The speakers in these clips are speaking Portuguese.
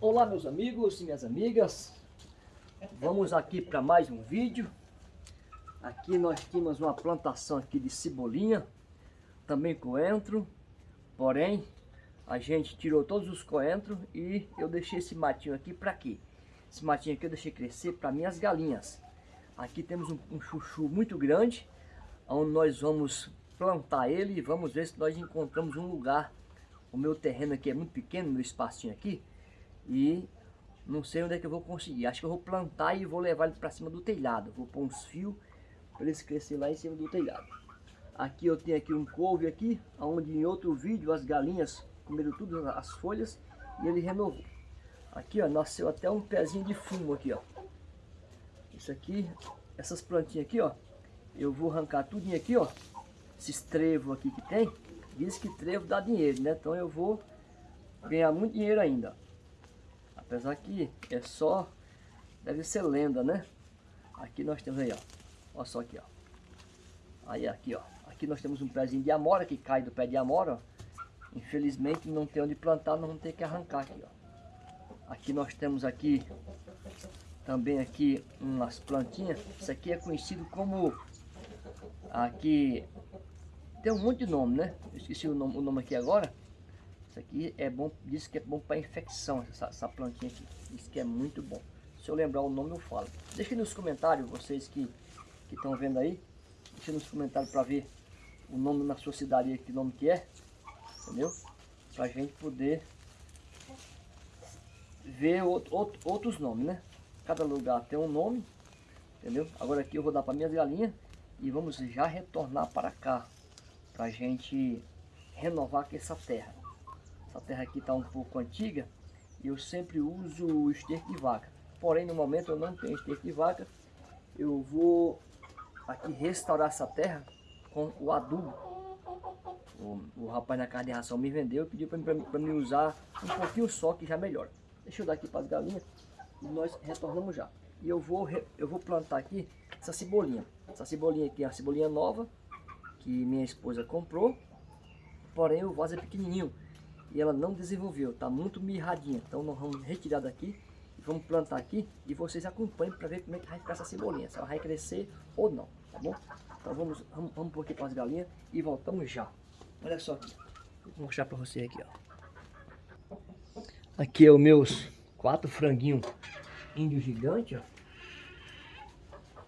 Olá meus amigos e minhas amigas, vamos aqui para mais um vídeo. Aqui nós tínhamos uma plantação aqui de cebolinha, também coentro, porém a gente tirou todos os coentros e eu deixei esse matinho aqui para quê? Esse matinho aqui eu deixei crescer para minhas galinhas. Aqui temos um, um chuchu muito grande, onde nós vamos plantar ele e vamos ver se nós encontramos um lugar. O meu terreno aqui é muito pequeno, meu espacinho aqui, e não sei onde é que eu vou conseguir. Acho que eu vou plantar e vou levar ele para cima do telhado. Vou pôr uns fios para eles crescerem lá em cima do telhado. Aqui eu tenho aqui um couve aqui, onde em outro vídeo as galinhas comeram tudo as folhas e ele renovou. Aqui ó, nasceu até um pezinho de fumo aqui ó. Isso aqui, essas plantinhas aqui ó, eu vou arrancar tudinho aqui ó. Esses trevos aqui que tem, diz que trevo dá dinheiro, né? Então eu vou ganhar muito dinheiro ainda. Apesar que é só, deve ser lenda, né? Aqui nós temos aí, ó. Olha só aqui, ó. Aí aqui, ó. Aqui nós temos um pezinho de amora que cai do pé de amora, ó. Infelizmente não tem onde plantar, nós vamos ter que arrancar aqui, ó. Aqui nós temos aqui também aqui umas plantinhas. Isso aqui é conhecido como aqui tem um monte de nome, né? Eu esqueci o nome, o nome aqui agora. Isso aqui é bom, diz que é bom para infecção, essa, essa plantinha aqui. Diz que é muito bom. Se eu lembrar o nome eu falo. Deixe nos comentários, vocês que estão vendo aí. Deixe nos comentários para ver o nome na sua cidade que nome que é. Entendeu? Pra gente poder ver outro, outro, outros nomes, né? Cada lugar tem um nome. Entendeu? Agora aqui eu vou dar para minhas galinhas. E vamos já retornar para cá. Pra gente renovar aqui essa terra. Essa terra aqui está um pouco antiga e eu sempre uso esterco de vaca. Porém, no momento eu não tenho esterco de vaca. Eu vou aqui restaurar essa terra com o adubo. O, o rapaz na casa de ração me vendeu e pediu para me usar um pouquinho só que já melhora. Deixa eu dar aqui para as galinhas e nós retornamos já. E eu vou, eu vou plantar aqui essa cebolinha. Essa cebolinha aqui é uma cebolinha nova que minha esposa comprou. Porém o vaso é pequenininho ela não desenvolveu, está muito mirradinha. Então nós vamos retirar daqui vamos plantar aqui e vocês acompanhem para ver como é que vai ficar essa cebolinha, se ela vai crescer ou não, tá bom? Então vamos, vamos, vamos pôr aqui para as galinhas e voltamos já. Olha só aqui, vou mostrar para você aqui, ó. Aqui é os meus quatro franguinhos índio gigante, ó.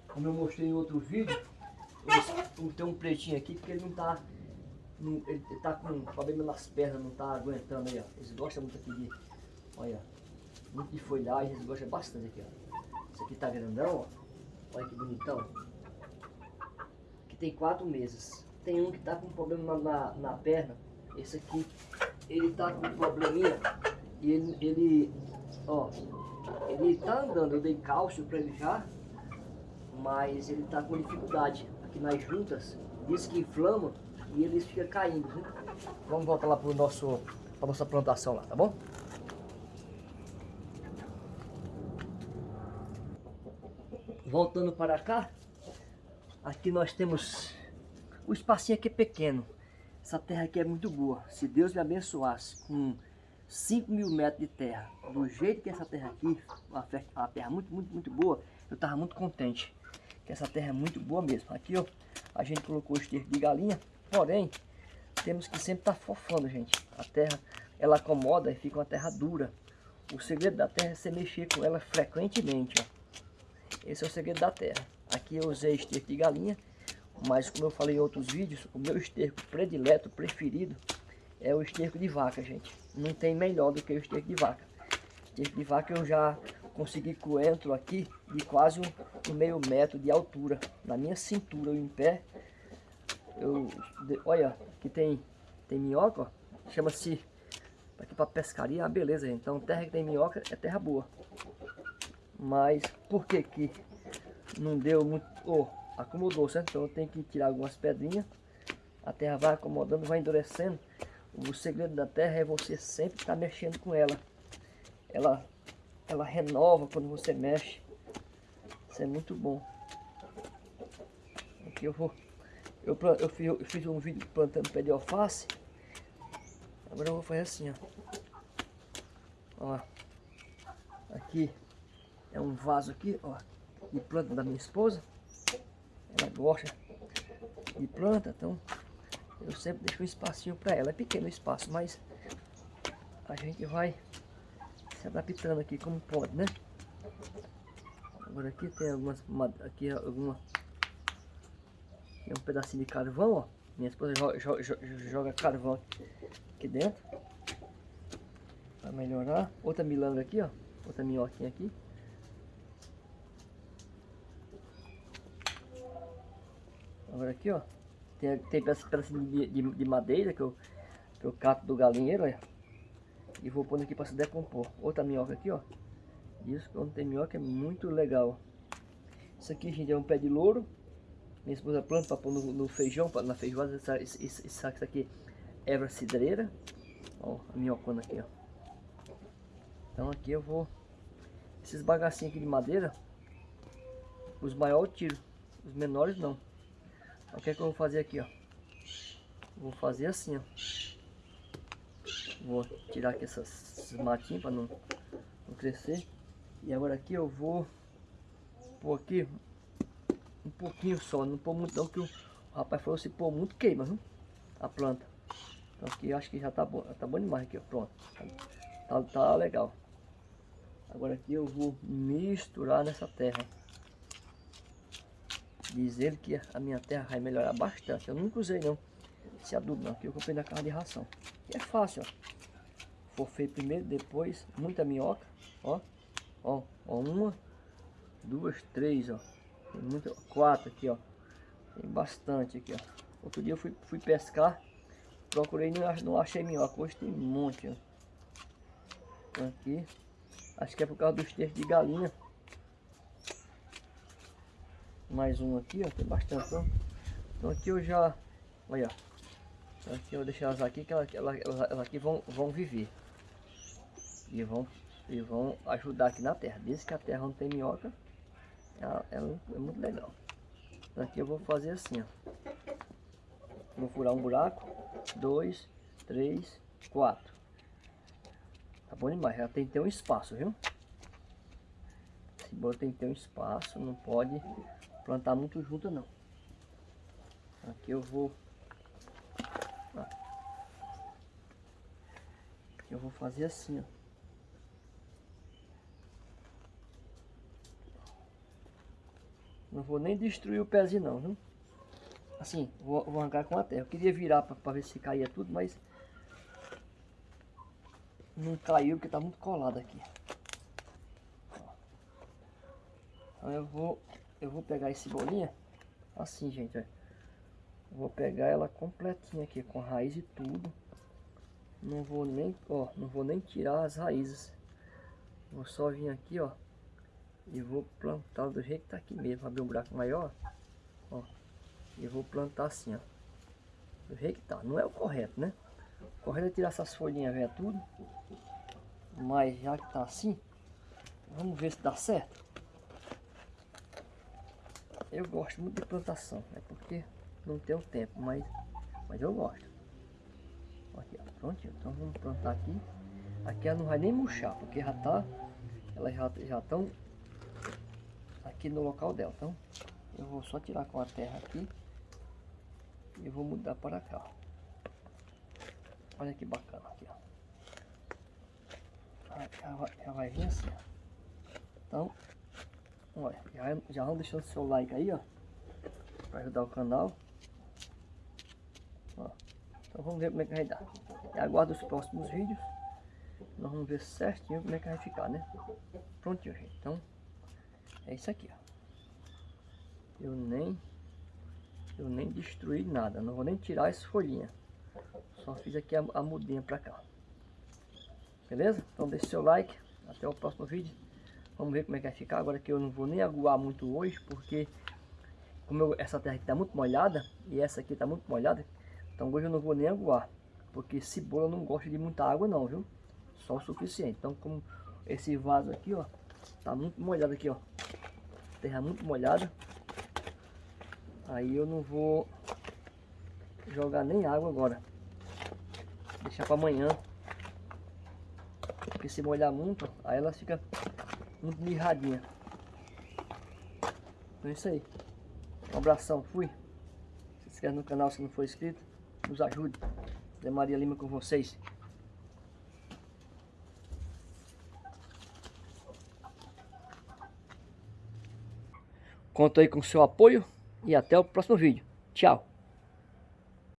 Como eu mostrei em outro vídeo, tem um pretinho aqui porque ele não tá não, ele tá com problema nas pernas, não tá aguentando aí, ó. Eles gostam muito aqui de, olha, muito de folhagem, eles gostam bastante aqui, ó. Esse aqui tá grandão, ó. Olha que bonitão. Aqui tem quatro meses. Tem um que tá com problema na, na perna. Esse aqui, ele tá com um probleminha e ele, ele, ó, ele tá andando. Eu dei cálcio pra ele já, mas ele tá com dificuldade. Aqui nas juntas, diz que inflama e eles ficam caindo, viu? Vamos voltar lá para para nossa plantação lá, tá bom? Voltando para cá, aqui nós temos o espacinho aqui é pequeno. Essa terra aqui é muito boa. Se Deus me abençoasse com 5 mil metros de terra, do jeito que essa terra aqui, uma terra muito, muito, muito boa, eu estava muito contente. Que essa terra é muito boa mesmo. Aqui, ó, a gente colocou o esterco de galinha Porém, temos que sempre estar tá fofando, gente. A terra, ela acomoda e fica uma terra dura. O segredo da terra é você mexer com ela frequentemente, ó. Esse é o segredo da terra. Aqui eu usei esterco de galinha, mas como eu falei em outros vídeos, o meu esterco predileto, preferido, é o esterco de vaca, gente. Não tem melhor do que o esterco de vaca. Esterco de vaca eu já consegui coentro aqui de quase um, meio metro de altura. Na minha cintura, em pé, eu, olha, aqui tem, tem minhoca, chama-se, aqui para pescaria, ah, beleza, então terra que tem minhoca é terra boa. Mas por que que não deu muito, oh, acomodou, certo? Então tenho que tirar algumas pedrinhas, a terra vai acomodando, vai endurecendo. O segredo da terra é você sempre estar tá mexendo com ela. Ela, ela renova quando você mexe. Isso é muito bom. Aqui eu vou eu, eu, fiz, eu fiz um vídeo plantando pé de alface. Agora eu vou fazer assim, ó. Ó. Aqui é um vaso aqui, ó, de planta da minha esposa. Ela gosta de planta, então eu sempre deixo um espacinho para ela. É pequeno o espaço, mas a gente vai se adaptando aqui como pode, né? Agora aqui tem algumas, aqui alguma, tem um pedacinho de carvão, ó. Minha esposa joga, joga, carvão aqui dentro. Para melhorar. Outra milanga aqui, ó. Outra minhoquinha aqui. Agora aqui, ó. Tem, tem pedacinho de, de, de, madeira que eu, que eu cato do galinheiro, olha. E vou pôr aqui para se decompor. Outra minhoca aqui, ó. Isso quando tem minhoca é muito legal. Isso aqui, gente, é um pé de louro. Minha esposa planta para pôr no, no, feijão, na feijoada. Essa, esse, esse, esse aqui é erva cidreira. Ó, a minhocona aqui, ó. Então aqui eu vou... Esses bagacinhos aqui de madeira, os maiores eu tiro. Os menores não. Então, o que é que eu vou fazer aqui, ó? Vou fazer assim, ó. Vou tirar aqui essas, esses matinhos para não, não crescer. E agora aqui eu vou pôr aqui um pouquinho só, não pôr muito não, que o rapaz falou se pôr muito queima, viu? A planta. Então aqui acho que já tá bom, tá bom demais aqui, ó, pronto. Tá, tá legal. Agora aqui eu vou misturar nessa terra. Diz ele que a minha terra vai melhorar bastante. Eu nunca usei não esse adubo não, que eu comprei na casa de ração. E é fácil, ó. Forfei primeiro, depois muita minhoca, ó. Ó, ó uma, duas, três, ó. Tem muita, quatro aqui, ó. Tem bastante aqui, ó. Outro dia eu fui, fui pescar, procurei não, não achei minhoca. Hoje tem um monte, ó. Então aqui, acho que é por causa dos textos de galinha. Mais um aqui, ó. Tem bastante, ó. Então aqui eu já, olha, então aqui eu vou deixar elas aqui, que elas, elas, elas aqui vão, vão viver. E vão, e vão ajudar aqui na terra. Desde que a terra não tem minhoca, ela, ela é muito legal. Aqui eu vou fazer assim, ó. Vou furar um buraco. Dois, três, quatro. Tá bom demais. Já tem que ter um espaço, viu? Cebola tem que ter um espaço. Não pode plantar muito junto, não. Aqui eu vou... eu vou fazer assim, ó. Não vou nem destruir o pezinho não, viu? Assim, vou, vou arrancar com a terra. Eu queria virar para ver se caía tudo, mas... Não caiu porque tá muito colado aqui. Então eu vou, eu vou pegar esse bolinha. Assim, gente, ó. Vou pegar ela completinha aqui, com raiz e tudo. Não vou nem, ó, não vou nem tirar as raízes. Vou só vir aqui, ó. E vou plantar do jeito que tá aqui mesmo. Abrir um buraco maior. Ó. E vou plantar assim, ó. Do jeito que tá. Não é o correto, né? O correto é tirar essas folhinhas velhas tudo. Mas já que tá assim, vamos ver se dá certo. Eu gosto muito de plantação. É porque não tenho tempo, mas, mas eu gosto. Aqui, ó, prontinho. Então vamos plantar aqui. Aqui ela não vai nem murchar, porque já tá... Elas já estão aqui no local dela. Então, eu vou só tirar com a terra aqui e vou mudar para cá. Olha que bacana aqui, ó. Já vai, já vai vir assim, ó. Então, olha, já, já vão deixando seu like aí, ó. Para ajudar o canal. Ó. Então vamos ver como é que vai dar. E aguardo os próximos vídeos. Nós vamos ver certinho como é que vai ficar, né? Prontinho, gente. Então, é isso aqui, ó. Eu nem eu nem destruí nada, não vou nem tirar essa folhinha. Só fiz aqui a, a mudinha pra cá. Beleza? Então deixe seu like. Até o próximo vídeo. Vamos ver como é que vai ficar. Agora que eu não vou nem aguar muito hoje, porque como eu, essa terra aqui tá muito molhada e essa aqui tá muito molhada, então hoje eu não vou nem aguar. Porque cebola não gosta de muita água não, viu? Só o suficiente. Então como esse vaso aqui, ó, tá muito molhado aqui, ó. Terra muito molhada. Aí eu não vou jogar nem água agora. Deixar para amanhã. Porque se molhar muito, aí ela fica muito mirradinha. Então é isso aí. Um abração, fui. Se inscreve no canal se não for inscrito. Nos ajude. Zé Maria Lima com vocês. Conto aí com o seu apoio e até o próximo vídeo. Tchau!